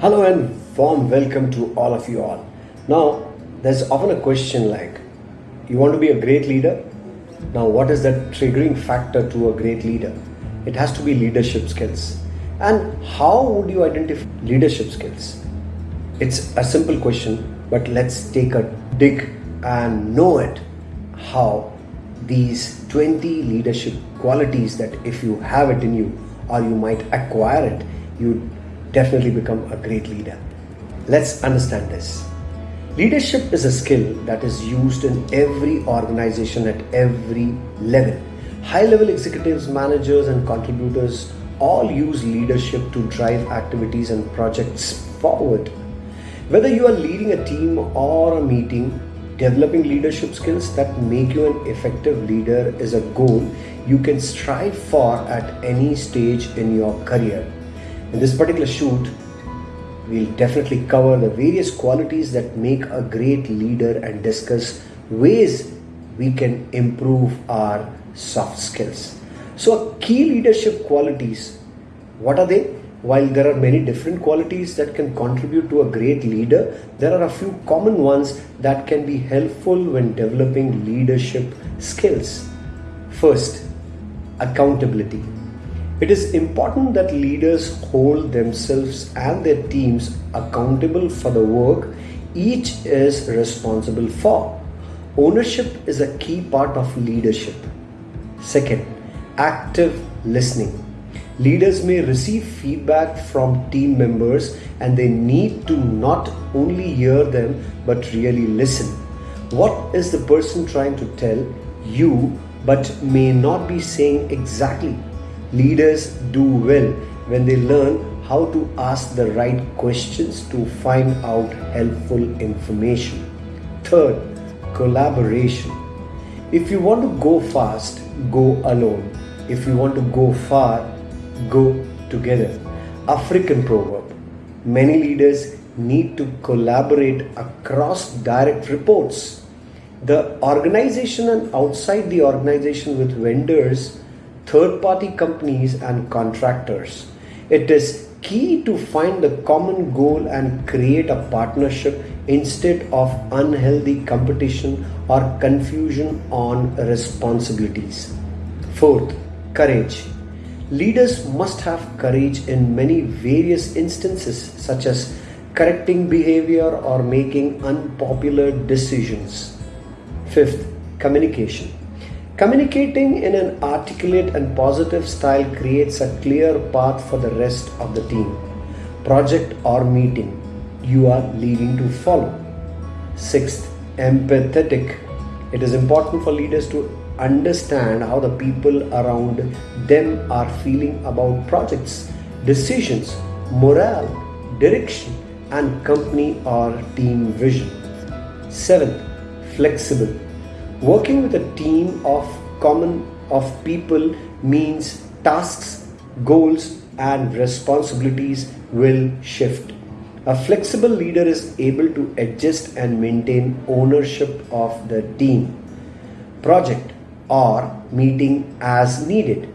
Hello and warm welcome to all of you all. Now, there's often a question like, you want to be a great leader? Now, what is that triggering factor to a great leader? It has to be leadership skills. And how would you identify leadership skills? It's a simple question, but let's take a dig and know it how these 20 leadership qualities that if you have it in you or you might acquire it, you definitely become a great leader. Let's understand this. Leadership is a skill that is used in every organization at every level. High level executives, managers, and contributors all use leadership to drive activities and projects forward. Whether you are leading a team or a meeting, developing leadership skills that make you an effective leader is a goal you can strive for at any stage in your career. In this particular shoot, we'll definitely cover the various qualities that make a great leader and discuss ways we can improve our soft skills. So, key leadership qualities what are they? While there are many different qualities that can contribute to a great leader, there are a few common ones that can be helpful when developing leadership skills. First, accountability. It is important that leaders hold themselves and their teams accountable for the work each is responsible for. Ownership is a key part of leadership. Second, active listening. Leaders may receive feedback from team members and they need to not only hear them but really listen. What is the person trying to tell you but may not be saying exactly? Leaders do well when they learn how to ask the right questions to find out helpful information. Third, collaboration. If you want to go fast, go alone. If you want to go far, go together. African proverb. Many leaders need to collaborate across direct reports. The organization and outside the organization with vendors, third party companies, and contractors. It is key to find the common goal and create a partnership instead of unhealthy competition or confusion on responsibilities. Fourth, courage. Leaders must have courage in many various instances, such as correcting behavior or making unpopular decisions. Fifth, communication. Communicating in an articulate and positive style creates a clear path for the rest of the team, project, or meeting you are leading to follow. Sixth, empathetic. It is important for leaders to understand how the people around them are feeling about projects, decisions, morale, direction, and company or team vision. Seventh, flexible. Working with a team of common of people means tasks, goals, and responsibilities will shift. A flexible leader is able to adjust and maintain ownership of the team, project, or meeting as needed.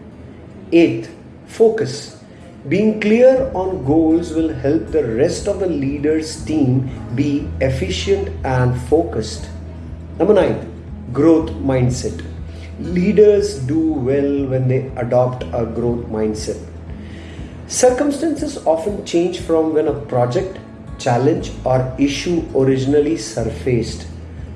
Eighth, focus. Being clear on goals will help the rest of the leader's team be efficient and focused. Number nine, growth mindset. Leaders do well when they adopt a growth mindset. Circumstances often change from when a project, challenge, or issue originally surfaced.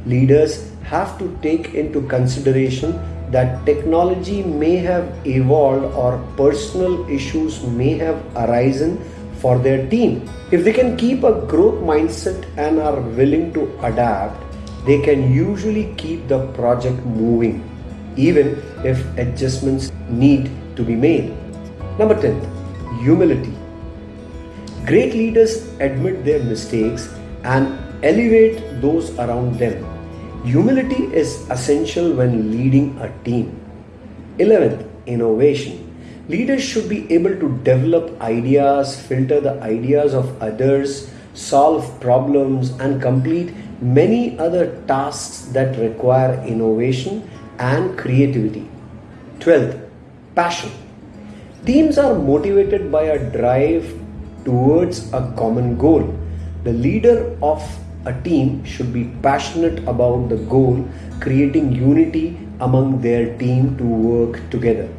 Leaders have to take into consideration that technology may have evolved or personal issues may have arisen for their team. If they can keep a growth mindset and are willing to adapt, they can usually keep the project moving, even if adjustments need to be made. Number 10 Humility. Great leaders admit their mistakes and elevate those around them Humility is essential when leading a team. 11th, innovation. Leaders should be able to develop ideas, filter the ideas of others, solve problems, and complete many other tasks that require innovation and creativity. 12th, passion. Teams are motivated by a drive towards a common goal. The leader of a team should be passionate about the goal, creating unity among their team to work together.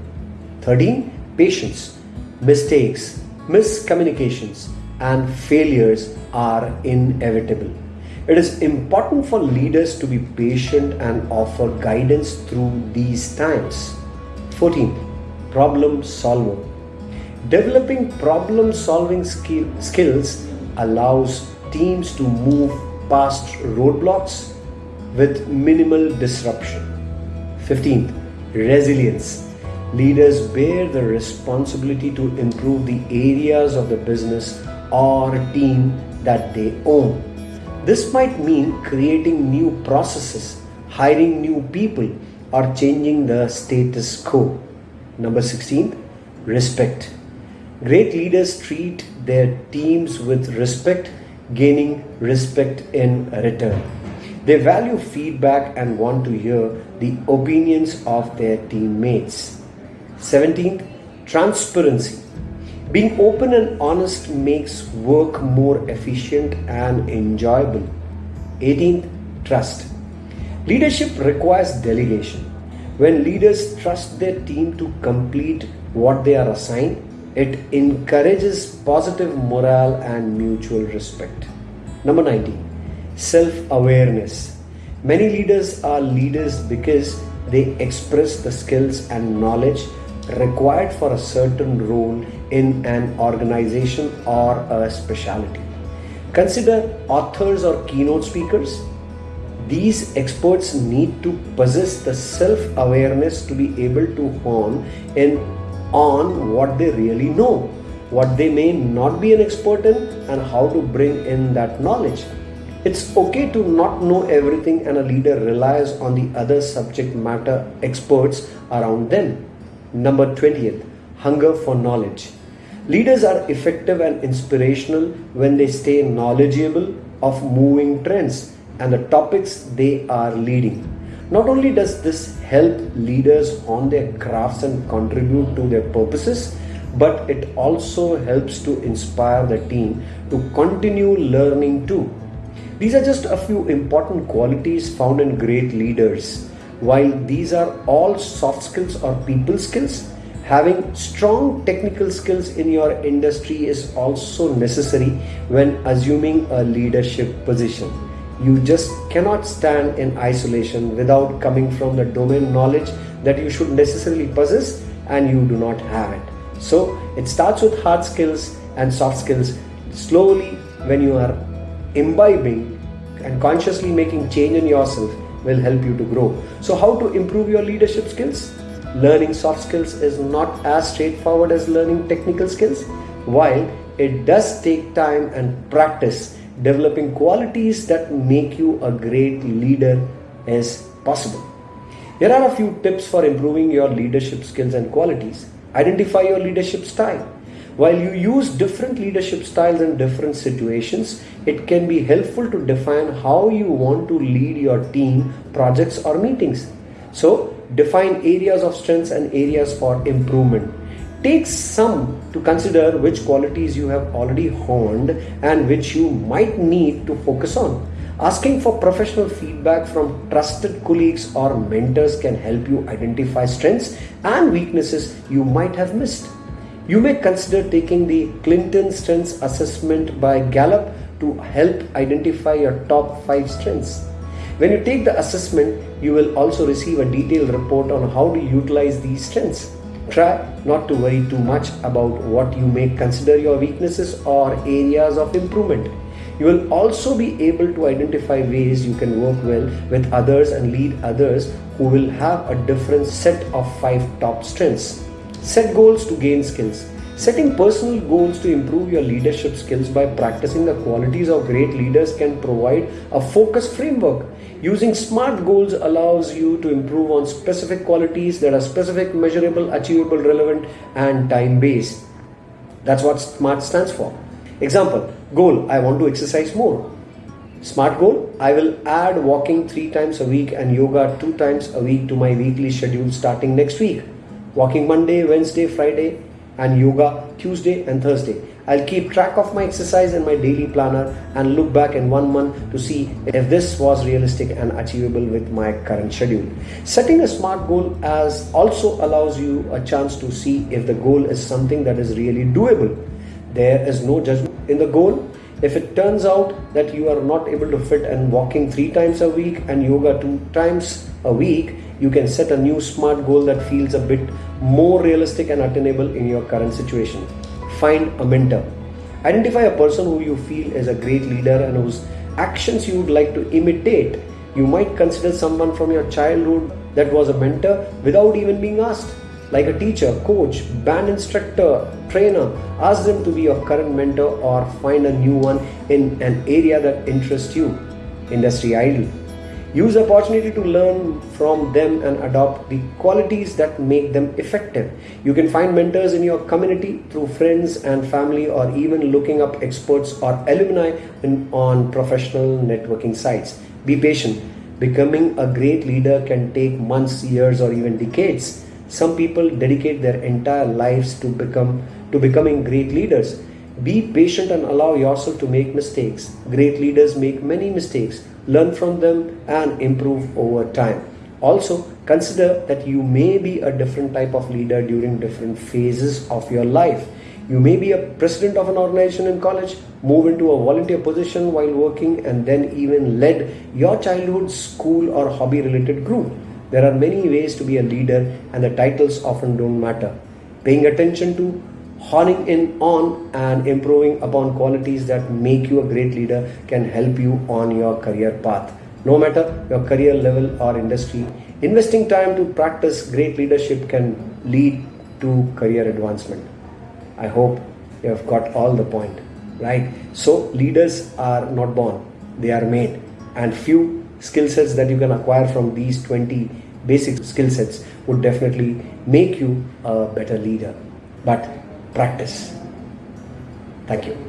13. Patience. Mistakes, miscommunications, and failures are inevitable. It is important for leaders to be patient and offer guidance through these times. 14. Problem solver. Developing problem solving skill, skills allows teams to move past roadblocks with minimal disruption. 15th, resilience. Leaders bear the responsibility to improve the areas of the business or team that they own. This might mean creating new processes, hiring new people, or changing the status quo. Number 16, respect. Great leaders treat their teams with respect, gaining respect in return. They value feedback and want to hear the opinions of their teammates. 17th, transparency. Being open and honest makes work more efficient and enjoyable. 18th, trust. Leadership requires delegation. When leaders trust their team to complete what they are assigned, it encourages positive morale and mutual respect. Number 19, self awareness. Many leaders are leaders because they express the skills and knowledge required for a certain role in an organization or a specialty. Consider authors or keynote speakers. These experts need to possess the self awareness to be able to hone in on what they really know, what they may not be an expert in, and how to bring in that knowledge. It's okay to not know everything, and a leader relies on the other subject matter experts around them. Number 20th, hunger for knowledge. Leaders are effective and inspirational when they stay knowledgeable of moving trends and the topics they are leading. Not only does this help leaders on their crafts and contribute to their purposes, but it also helps to inspire the team to continue learning too. These are just a few important qualities found in great leaders while these are all soft skills or people skills, having strong technical skills in your industry is also necessary when assuming a leadership position. You just cannot stand in isolation without coming from the domain knowledge that you should necessarily possess and you do not have it. So it starts with hard skills and soft skills. Slowly, when you are imbibing and consciously making change in yourself, will help you to grow. So, how to improve your leadership skills? Learning soft skills is not as straightforward as learning technical skills. While it does take time and practice, developing qualities that make you a great leader is possible. Here are a few tips for improving your leadership skills and qualities. Identify your leadership style. While you use different leadership styles in different situations, it can be helpful to define how you want to lead your team, projects, or meetings. So, define areas of strengths and areas for improvement. Take some to consider which qualities you have already honed and which you might need to focus on. Asking for professional feedback from trusted colleagues or mentors can help you identify strengths and weaknesses you might have missed. You may consider taking the CliftonStrengths Assessment by Gallup to help identify your top 5 strengths. When you take the assessment, you will also receive a detailed report on how to utilize these strengths. Try not to worry too much about what you may consider your weaknesses or areas of improvement. You will also be able to identify ways you can work well with others and lead others who will have a different set of five top strengths. Set goals to gain skills. Setting personal goals to improve your leadership skills by practicing the qualities of great leaders can provide a focused framework. Using SMART goals allows you to improve on specific qualities that are specific, measurable, achievable, relevant, and time based. That's what SMART stands for. Example Goal I want to exercise more. Smart goal I will add walking three times a week and yoga two times a week to my weekly schedule starting next week walking Monday, Wednesday, Friday, and yoga Tuesday and Thursday. I'll keep track of my exercise in my daily planner and look back in one month to see if this was realistic and achievable with my current schedule. Setting a SMART goal as also allows you a chance to see if the goal is something that is really doable. There is no judgment in the goal. If it turns out that you are not able to fit in walking three times a week and yoga two times a week, you can set a new SMART goal that feels a bit more realistic and attainable in your current situation. Find a mentor. Identify a person who you feel is a great leader and whose actions you would like to imitate. You might consider someone from your childhood that was a mentor without even being asked. Like a teacher, coach, band instructor, trainer, ask them to be your current mentor or find a new one in an area that interests you. Industry idol. Use opportunity to learn from them and adopt the qualities that make them effective. You can find mentors in your community through friends and family or even looking up experts or alumni in, on professional networking sites. Be patient. Becoming a great leader can take months, years or even decades. Some people dedicate their entire lives to become to becoming great leaders. Be patient and allow yourself to make mistakes. Great leaders make many mistakes learn from them, and improve over time. Also, consider that you may be a different type of leader during different phases of your life. You may be a president of an organization in college, move into a volunteer position while working, and then even led your childhood, school, or hobby related group. There are many ways to be a leader, and the titles often don't matter. Paying attention to honing in on and improving upon qualities that make you a great leader can help you on your career path. No matter your career level or industry, investing time to practice great leadership can lead to career advancement. I hope you have got all the point, right? So, leaders are not born, they are made, and few skill sets that you can acquire from these 20 basic skill sets would definitely make you a better leader. But practice. Thank you.